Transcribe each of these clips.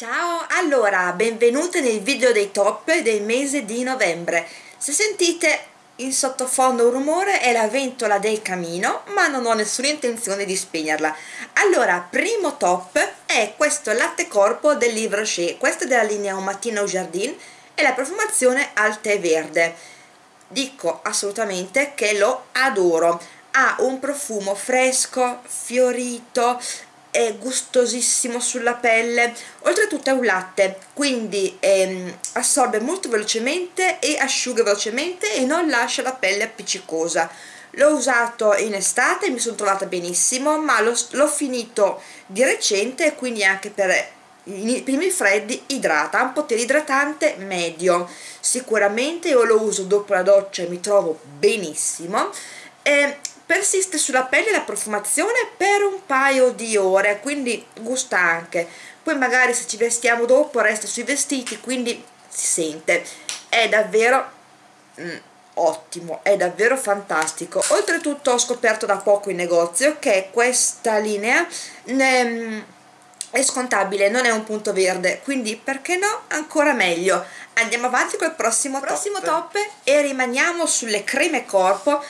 Ciao, allora, benvenute nel video dei top del mese di novembre. Se sentite in sottofondo un rumore è la ventola del camino, ma non ho nessuna intenzione di spegnerla. Allora, primo top è questo latte corpo del Livre Rocher, questo è della linea Un mattino au jardin e la profumazione al tè verde. Dico assolutamente che lo adoro. Ha un profumo fresco, fiorito, è gustosissimo sulla pelle. Oltretutto è un latte quindi ehm, assorbe molto velocemente e asciuga velocemente e non lascia la pelle appiccicosa. L'ho usato in estate mi sono trovata benissimo ma l'ho finito di recente quindi anche per i primi freddi idrata, ha un potere idratante medio. Sicuramente io lo uso dopo la doccia e mi trovo benissimo. E persiste sulla pelle la profumazione per un paio di ore quindi gusta anche. Poi magari se ci vestiamo dopo resta sui vestiti quindi si sente. È davvero mm, ottimo è davvero fantastico. Oltretutto ho scoperto da poco in negozio che questa linea ne, è scontabile non è un punto verde quindi perché no ancora meglio. Andiamo avanti col prossimo, prossimo top. top. E rimaniamo sulle creme corpo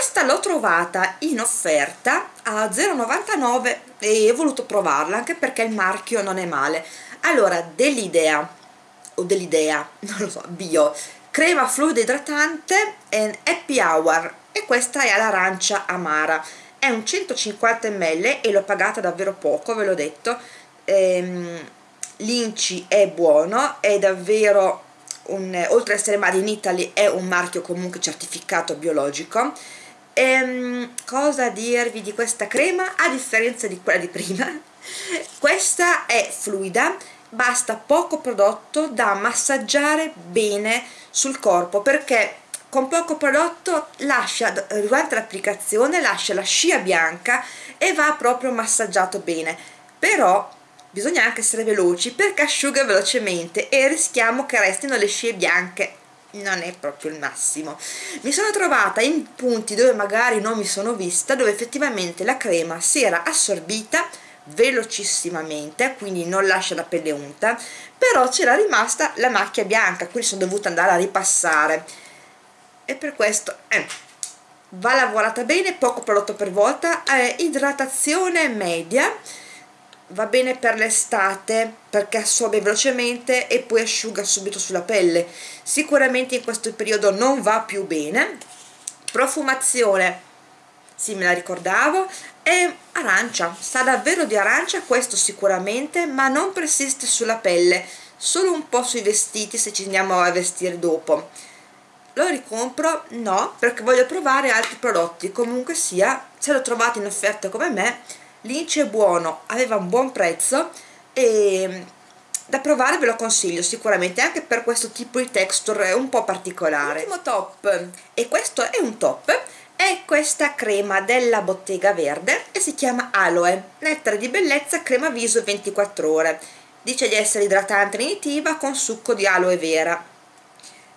questa l'ho trovata in offerta a 0,99 e ho voluto provarla anche perché il marchio non è male. Allora dell'idea o dell'idea non lo so bio crema fluido idratante and happy hour. E questa è all'arancia amara. È un 150 ml e l'ho pagata davvero poco ve l'ho detto. Ehm, l'inci è buono è davvero un, oltre ad essere made in Italy è un marchio comunque certificato biologico ehm, cosa dirvi di questa crema a differenza di quella di prima? Questa è fluida basta poco prodotto da massaggiare bene sul corpo perché con poco prodotto lascia durante l'applicazione lascia la scia bianca e va proprio massaggiato bene. Però bisogna anche essere veloci perché asciuga velocemente e rischiamo che restino le scie bianche non è proprio il massimo. Mi sono trovata in punti dove magari non mi sono vista dove effettivamente la crema si era assorbita velocissimamente quindi non lascia la pelle unta però c'era rimasta la macchia bianca quindi sono dovuta andare a ripassare. E per questo eh, va lavorata bene poco prodotto per volta eh, idratazione media va bene per l'estate perché assorbe velocemente e poi asciuga subito sulla pelle. Sicuramente in questo periodo non va più bene. Profumazione sì me la ricordavo è arancia. Sa davvero di arancia? Questo sicuramente ma non persiste sulla pelle. Solo un po' sui vestiti se ci andiamo a vestire dopo. Lo ricompro? no perché voglio provare altri prodotti. Comunque sia se lo trovate in offerta come me l'inci è buono aveva un buon prezzo e da provare ve lo consiglio sicuramente anche per questo tipo di texture un po' particolare. Ultimo top. E questo è un top è questa crema della bottega verde e si chiama aloe nettare di bellezza crema viso 24 ore. Dice di essere idratante rinitiva con succo di aloe vera.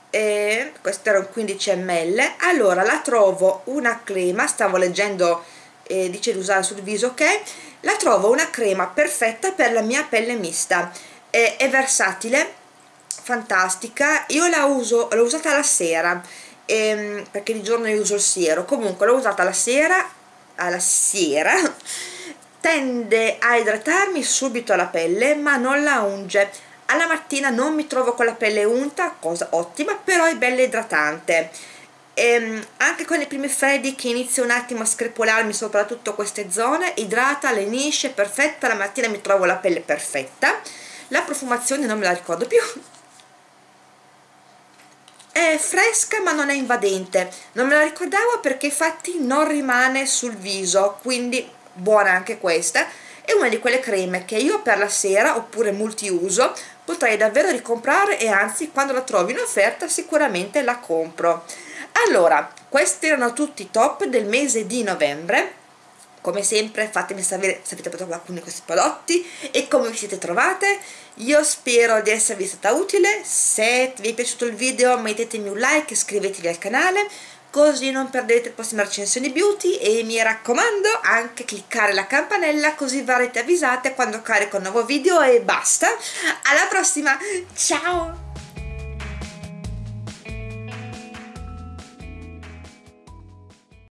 E questo era un 15 ml allora la trovo una crema stavo leggendo eh, dice di usare sul viso ok? La trovo una crema perfetta per la mia pelle mista. È, è versatile fantastica. Io la uso l'ho usata la sera ehm, perché di giorno io uso il siero. Comunque l'ho usata la sera alla sera tende a idratarmi subito la pelle ma non la unge. Alla mattina non mi trovo con la pelle unta cosa ottima però è bella idratante e ehm, anche con i primi freddi che inizio un attimo a screpolarmi soprattutto queste zone idrata, lenisce, perfetta la mattina mi trovo la pelle perfetta. La profumazione non me la ricordo più. È fresca ma non è invadente. Non me la ricordavo perché infatti non rimane sul viso quindi buona anche questa. È una di quelle creme che io per la sera oppure multiuso potrei davvero ricomprare e anzi quando la trovo in offerta sicuramente la compro allora questi erano tutti i top del mese di novembre. Come sempre fatemi sapere se avete provato qualcuno di questi prodotti e come vi siete trovate. Io spero di esservi stata utile. Se vi è piaciuto il video mettetemi un like iscrivetevi al canale così non perdete le prossime recensioni beauty. E mi raccomando anche cliccare la campanella così verrete avvisate quando carico un nuovo video e basta. Alla prossima! Ciao